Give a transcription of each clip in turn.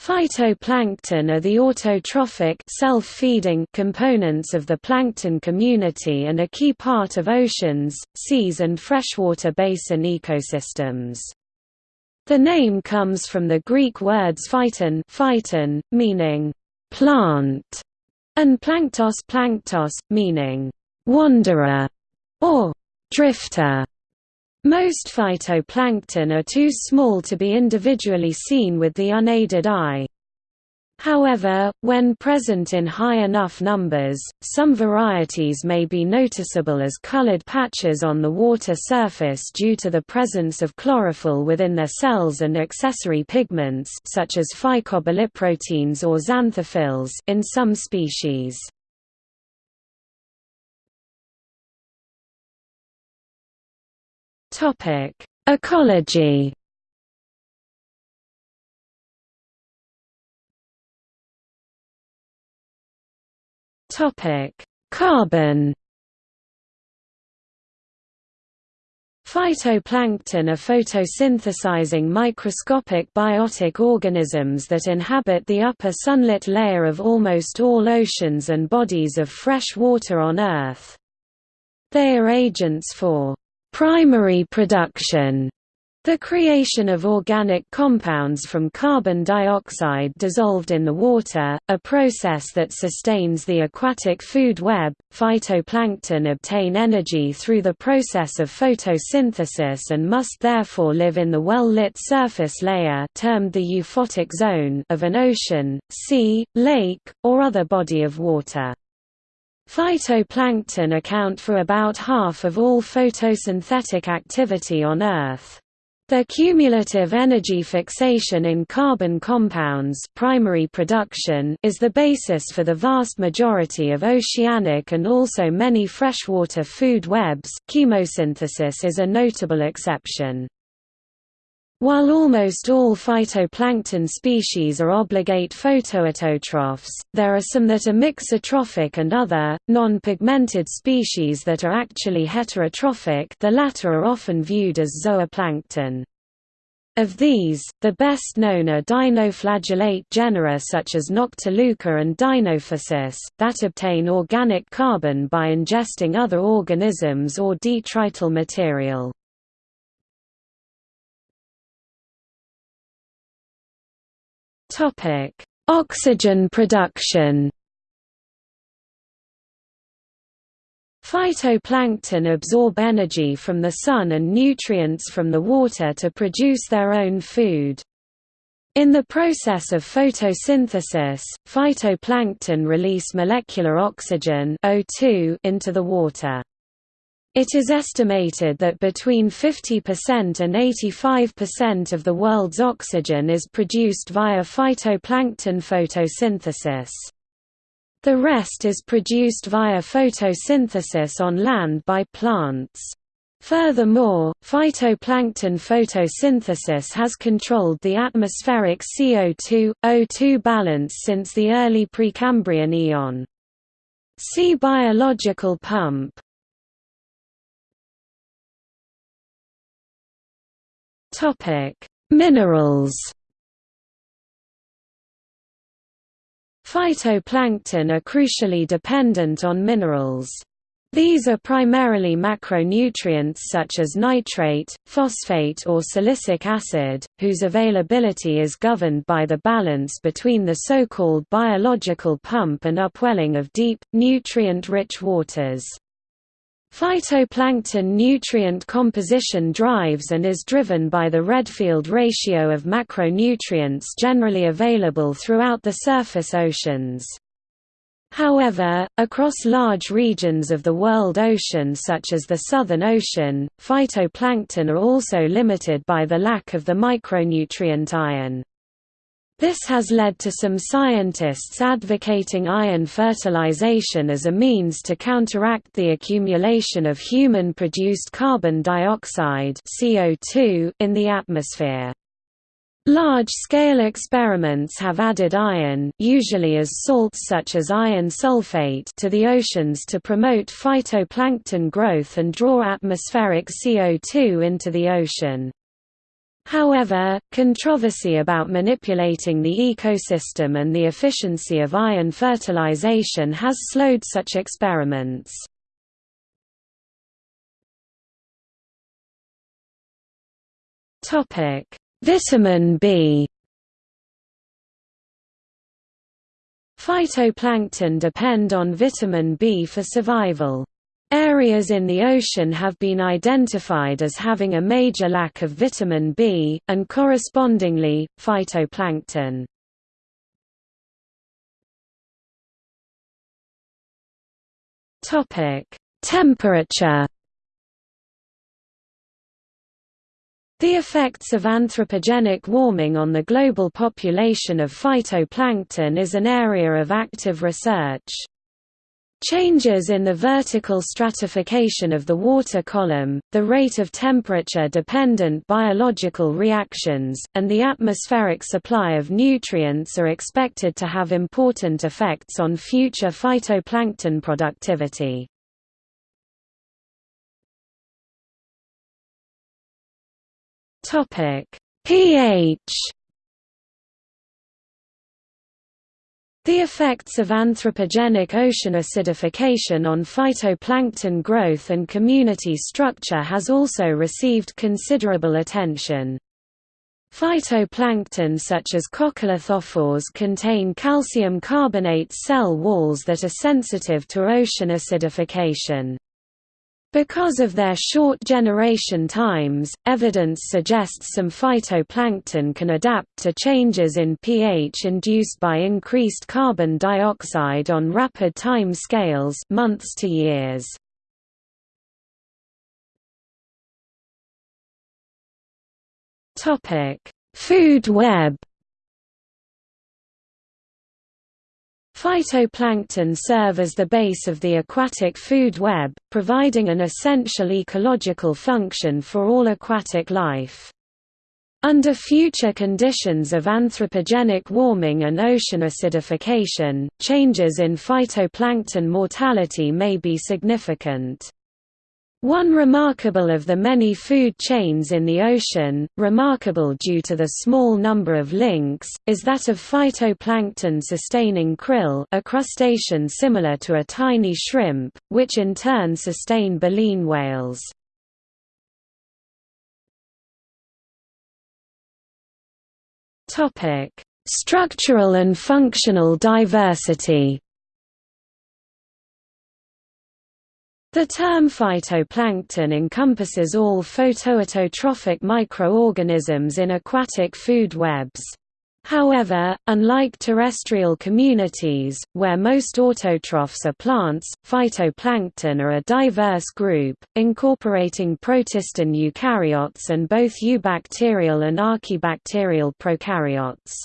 Phytoplankton are the autotrophic self-feeding components of the plankton community and a key part of oceans, seas and freshwater basin ecosystems. The name comes from the Greek words phyton, phyton meaning plant, and planktos planktos, meaning wanderer or drifter. Most phytoplankton are too small to be individually seen with the unaided eye. However, when present in high enough numbers, some varieties may be noticeable as colored patches on the water surface due to the presence of chlorophyll within their cells and accessory pigments such as phycobiliproteins or xanthophylls in some species. Topic: Ecology. Topic: Carbon. Phytoplankton are photosynthesizing microscopic biotic organisms that inhabit the upper sunlit layer of almost all oceans and bodies of fresh water on Earth. They are agents for primary production the creation of organic compounds from carbon dioxide dissolved in the water, a process that sustains the aquatic food web. Phytoplankton obtain energy through the process of photosynthesis and must therefore live in the well-lit surface layer termed the euphotic zone of an ocean, sea, lake, or other body of water. Phytoplankton account for about half of all photosynthetic activity on Earth. Their cumulative energy fixation in carbon compounds primary production is the basis for the vast majority of oceanic and also many freshwater food webs chemosynthesis is a notable exception. While almost all phytoplankton species are obligate photoautotrophs, there are some that are mixotrophic and other, non-pigmented species that are actually heterotrophic the latter are often viewed as zooplankton. Of these, the best known are dinoflagellate genera such as Noctiluca and Dinophysis, that obtain organic carbon by ingesting other organisms or detrital material. Topic: Oxygen production. Phytoplankton absorb energy from the sun and nutrients from the water to produce their own food. In the process of photosynthesis, phytoplankton release molecular oxygen O2 into the water. It is estimated that between 50% and 85% of the world's oxygen is produced via phytoplankton photosynthesis. The rest is produced via photosynthesis on land by plants. Furthermore, phytoplankton photosynthesis has controlled the atmospheric CO2, O2 balance since the early Precambrian eon. See biological pump. Topic: Minerals. Phytoplankton are crucially dependent on minerals. These are primarily macronutrients such as nitrate, phosphate or silicic acid, whose availability is governed by the balance between the so-called biological pump and upwelling of deep, nutrient-rich waters. Phytoplankton nutrient composition drives and is driven by the Redfield ratio of macronutrients generally available throughout the surface oceans. However, across large regions of the world ocean such as the Southern Ocean, phytoplankton are also limited by the lack of the micronutrient iron. This has led to some scientists advocating iron fertilization as a means to counteract the accumulation of human-produced carbon dioxide CO2 in the atmosphere. Large-scale experiments have added iron usually as salts such as iron sulfate to the oceans to promote phytoplankton growth and draw atmospheric CO2 into the ocean. However, controversy about manipulating the ecosystem and the efficiency of iron fertilization has slowed such experiments. Vitamin B Phytoplankton depend on vitamin B for survival. Areas in the ocean have been identified as having a major lack of vitamin B, and correspondingly, phytoplankton. Temperature The effects of anthropogenic warming on the global population of phytoplankton is an area of active research. Changes in the vertical stratification of the water column, the rate of temperature-dependent biological reactions, and the atmospheric supply of nutrients are expected to have important effects on future phytoplankton productivity. pH The effects of anthropogenic ocean acidification on phytoplankton growth and community structure has also received considerable attention. Phytoplankton such as coccolithophores contain calcium carbonate cell walls that are sensitive to ocean acidification. Because of their short generation times, evidence suggests some phytoplankton can adapt to changes in pH induced by increased carbon dioxide on rapid time scales months to years. Food web Phytoplankton serve as the base of the aquatic food web, providing an essential ecological function for all aquatic life. Under future conditions of anthropogenic warming and ocean acidification, changes in phytoplankton mortality may be significant. One remarkable of the many food chains in the ocean, remarkable due to the small number of links, is that of phytoplankton sustaining krill a crustacean similar to a tiny shrimp, which in turn sustain baleen whales. Structural and functional diversity The term phytoplankton encompasses all photoautotrophic microorganisms in aquatic food webs. However, unlike terrestrial communities, where most autotrophs are plants, phytoplankton are a diverse group, incorporating protistine eukaryotes and both eubacterial and archaebacterial prokaryotes.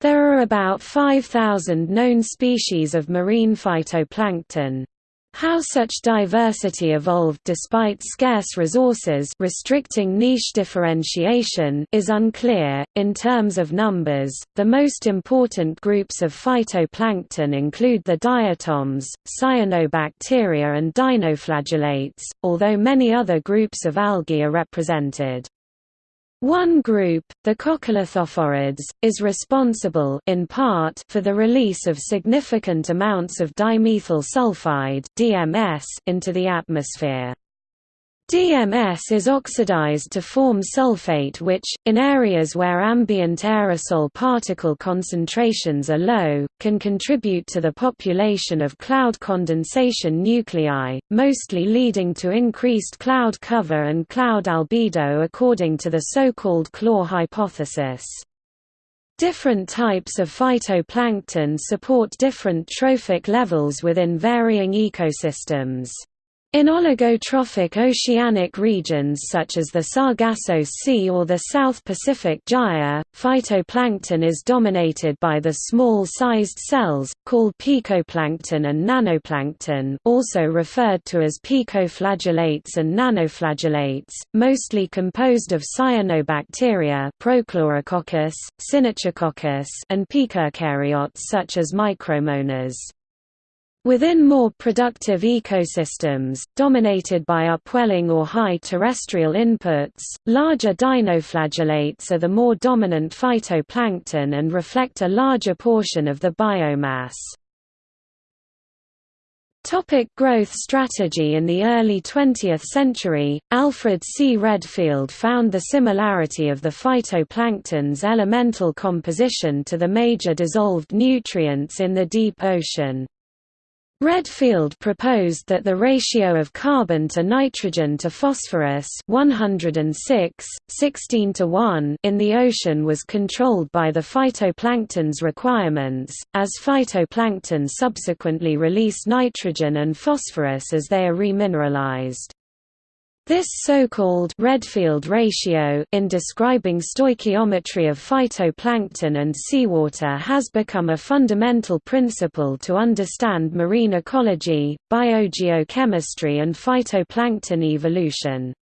There are about 5,000 known species of marine phytoplankton. How such diversity evolved despite scarce resources restricting niche differentiation is unclear. In terms of numbers, the most important groups of phytoplankton include the diatoms, cyanobacteria and dinoflagellates, although many other groups of algae are represented. One group, the coccolithophorids, is responsible in part for the release of significant amounts of dimethyl sulfide (DMS) into the atmosphere. DMS is oxidized to form sulfate which, in areas where ambient aerosol particle concentrations are low, can contribute to the population of cloud condensation nuclei, mostly leading to increased cloud cover and cloud albedo according to the so-called CLAW hypothesis. Different types of phytoplankton support different trophic levels within varying ecosystems. In oligotrophic oceanic regions such as the Sargasso Sea or the South Pacific Gyre, phytoplankton is dominated by the small-sized cells, called picoplankton and nanoplankton also referred to as picoflagellates and nanoflagellates, mostly composed of cyanobacteria Prochlorococcus, and pica such as micromonas. Within more productive ecosystems, dominated by upwelling or high terrestrial inputs, larger dinoflagellates are the more dominant phytoplankton and reflect a larger portion of the biomass. Topic growth strategy In the early 20th century, Alfred C. Redfield found the similarity of the phytoplankton's elemental composition to the major dissolved nutrients in the deep ocean. Redfield proposed that the ratio of carbon to nitrogen to phosphorus 106, 16 to 1 in the ocean was controlled by the phytoplankton's requirements, as phytoplankton subsequently release nitrogen and phosphorus as they are remineralized. This so-called Redfield ratio in describing stoichiometry of phytoplankton and seawater has become a fundamental principle to understand marine ecology, biogeochemistry and phytoplankton evolution.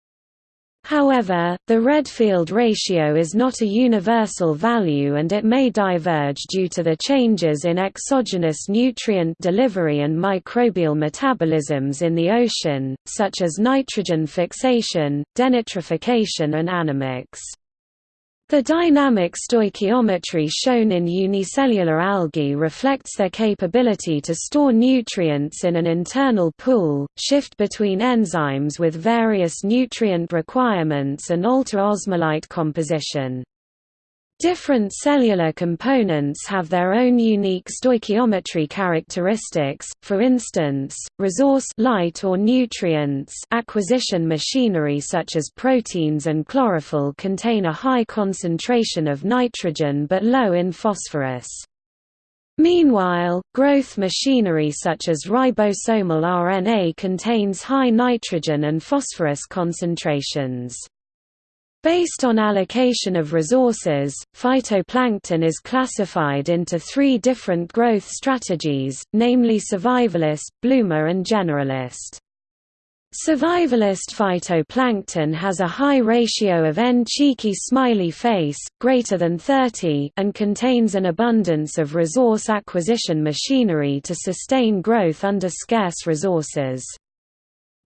However, the Redfield ratio is not a universal value and it may diverge due to the changes in exogenous nutrient delivery and microbial metabolisms in the ocean, such as nitrogen fixation, denitrification and anammox. The dynamic stoichiometry shown in unicellular algae reflects their capability to store nutrients in an internal pool, shift between enzymes with various nutrient requirements and alter osmolyte composition. Different cellular components have their own unique stoichiometry characteristics, for instance, resource light or nutrients acquisition machinery such as proteins and chlorophyll contain a high concentration of nitrogen but low in phosphorus. Meanwhile, growth machinery such as ribosomal RNA contains high nitrogen and phosphorus concentrations. Based on allocation of resources, phytoplankton is classified into three different growth strategies, namely survivalist, bloomer and generalist. Survivalist phytoplankton has a high ratio of N cheeky smiley face, greater than 30 and contains an abundance of resource acquisition machinery to sustain growth under scarce resources.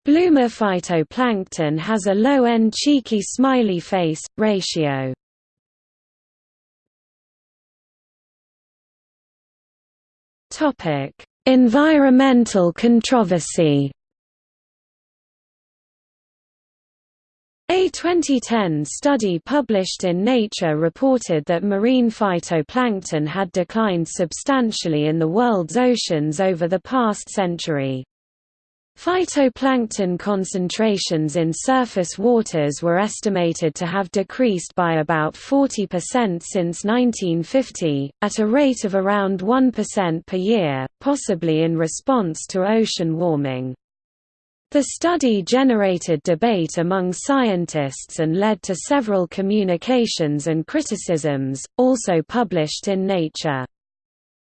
Bloomer phytoplankton has a low N cheeky smiley face, ratio. Topic: environmental controversy A 2010 study published in Nature reported that marine phytoplankton had declined substantially in the world's oceans over the past century. Phytoplankton concentrations in surface waters were estimated to have decreased by about 40% since 1950, at a rate of around 1% per year, possibly in response to ocean warming. The study generated debate among scientists and led to several communications and criticisms, also published in Nature.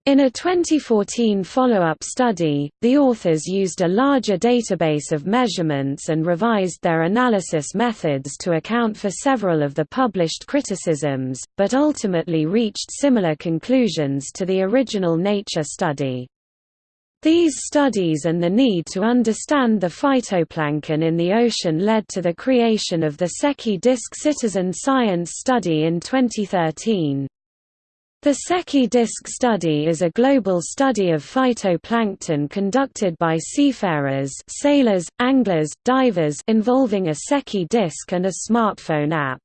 In a 2014 follow-up study, the authors used a larger database of measurements and revised their analysis methods to account for several of the published criticisms, but ultimately reached similar conclusions to the original Nature study. These studies and the need to understand the phytoplankton in the ocean led to the creation of the Secchi Disk Citizen Science Study in 2013. The Secchi Disk study is a global study of phytoplankton conducted by seafarers sailors, anglers, divers involving a Secchi disk and a smartphone app.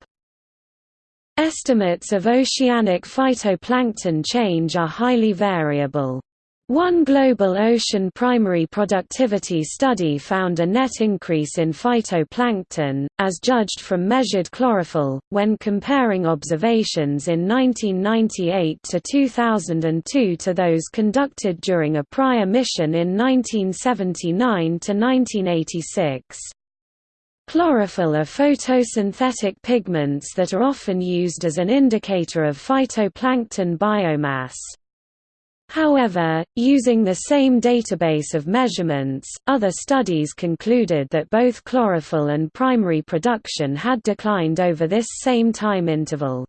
Estimates of oceanic phytoplankton change are highly variable. One global ocean primary productivity study found a net increase in phytoplankton, as judged from measured chlorophyll, when comparing observations in 1998 to 2002 to those conducted during a prior mission in 1979 to 1986. Chlorophyll are photosynthetic pigments that are often used as an indicator of phytoplankton biomass. However, using the same database of measurements, other studies concluded that both chlorophyll and primary production had declined over this same time interval.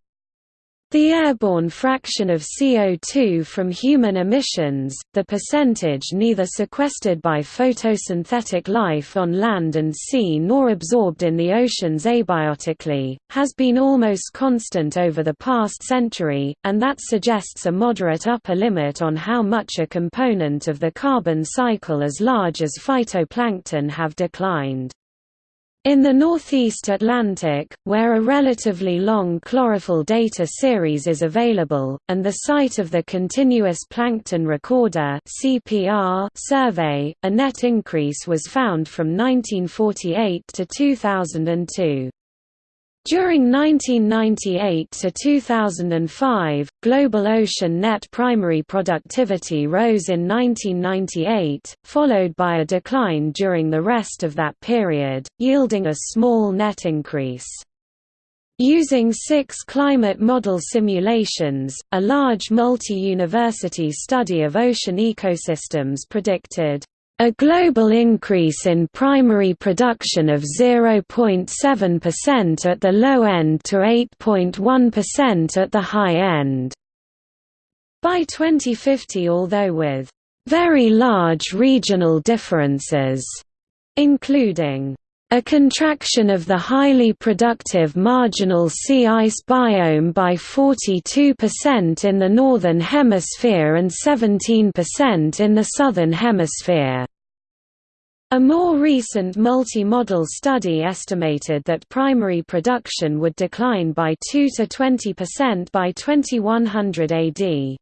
The airborne fraction of CO2 from human emissions, the percentage neither sequestered by photosynthetic life on land and sea nor absorbed in the oceans abiotically, has been almost constant over the past century, and that suggests a moderate upper limit on how much a component of the carbon cycle as large as phytoplankton have declined. In the northeast Atlantic, where a relatively long chlorophyll data series is available, and the site of the Continuous Plankton Recorder survey, a net increase was found from 1948 to 2002. During 1998 to 2005, global ocean net primary productivity rose in 1998, followed by a decline during the rest of that period, yielding a small net increase. Using six climate model simulations, a large multi-university study of ocean ecosystems predicted a global increase in primary production of 0.7% at the low end to 8.1% at the high end. By 2050 although with very large regional differences, including a contraction of the highly productive marginal sea ice biome by 42% in the Northern Hemisphere and 17% in the Southern Hemisphere. A more recent multi-model study estimated that primary production would decline by 2 to 20% by 2100 AD.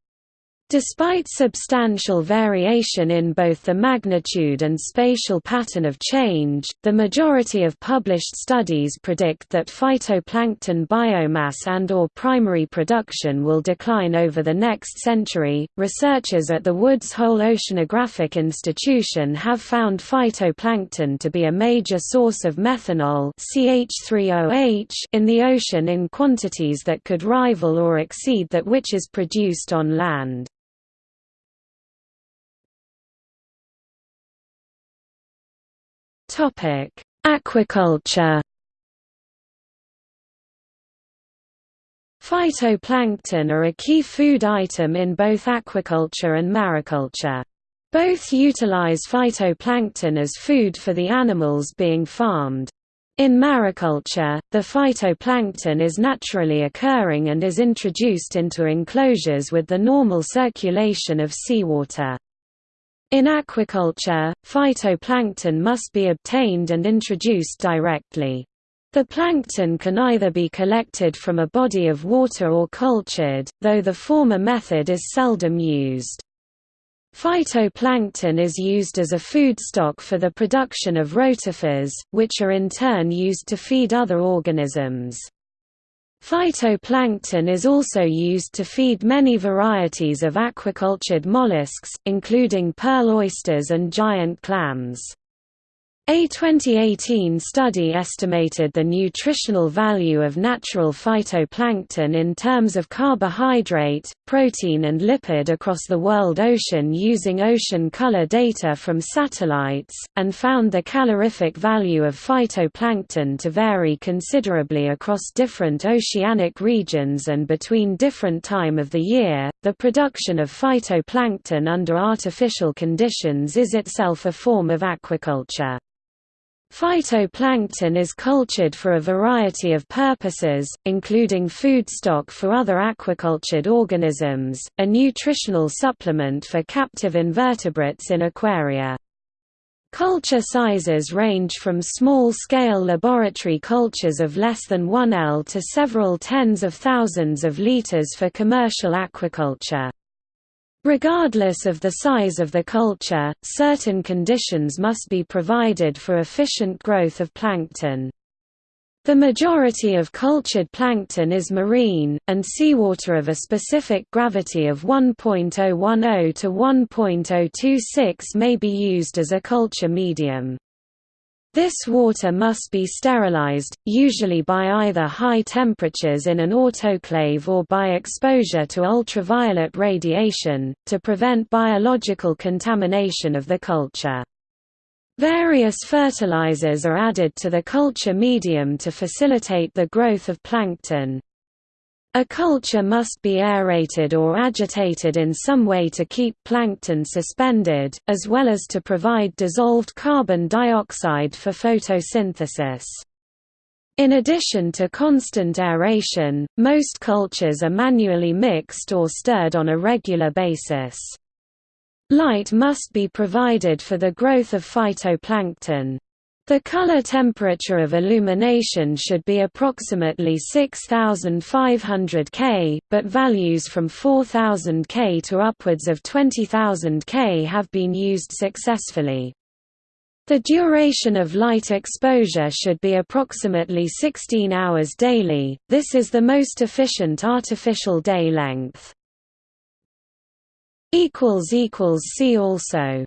Despite substantial variation in both the magnitude and spatial pattern of change, the majority of published studies predict that phytoplankton biomass and or primary production will decline over the next century. Researchers at the Woods Hole Oceanographic Institution have found phytoplankton to be a major source of methanol CH3OH in the ocean in quantities that could rival or exceed that which is produced on land. Aquaculture. Phytoplankton are a key food item in both aquaculture and mariculture. Both utilize phytoplankton as food for the animals being farmed. In mariculture, the phytoplankton is naturally occurring and is introduced into enclosures with the normal circulation of seawater. In aquaculture, phytoplankton must be obtained and introduced directly. The plankton can either be collected from a body of water or cultured, though the former method is seldom used. Phytoplankton is used as a foodstock for the production of rotifers, which are in turn used to feed other organisms. Phytoplankton is also used to feed many varieties of aquacultured mollusks, including pearl oysters and giant clams. A 2018 study estimated the nutritional value of natural phytoplankton in terms of carbohydrate, protein and lipid across the world ocean using ocean color data from satellites, and found the calorific value of phytoplankton to vary considerably across different oceanic regions and between different time of the year. The production of phytoplankton under artificial conditions is itself a form of aquaculture. Phytoplankton is cultured for a variety of purposes, including foodstock for other aquacultured organisms, a nutritional supplement for captive invertebrates in aquaria. Culture sizes range from small-scale laboratory cultures of less than 1 L to several tens of thousands of liters for commercial aquaculture. Regardless of the size of the culture, certain conditions must be provided for efficient growth of plankton. The majority of cultured plankton is marine, and seawater of a specific gravity of 1.010 to 1.026 may be used as a culture medium. This water must be sterilized, usually by either high temperatures in an autoclave or by exposure to ultraviolet radiation, to prevent biological contamination of the culture. Various fertilizers are added to the culture medium to facilitate the growth of plankton. A culture must be aerated or agitated in some way to keep plankton suspended, as well as to provide dissolved carbon dioxide for photosynthesis. In addition to constant aeration, most cultures are manually mixed or stirred on a regular basis. Light must be provided for the growth of phytoplankton. The color temperature of illumination should be approximately 6500 K, but values from 4000 K to upwards of 20000 K have been used successfully. The duration of light exposure should be approximately 16 hours daily, this is the most efficient artificial day length. See also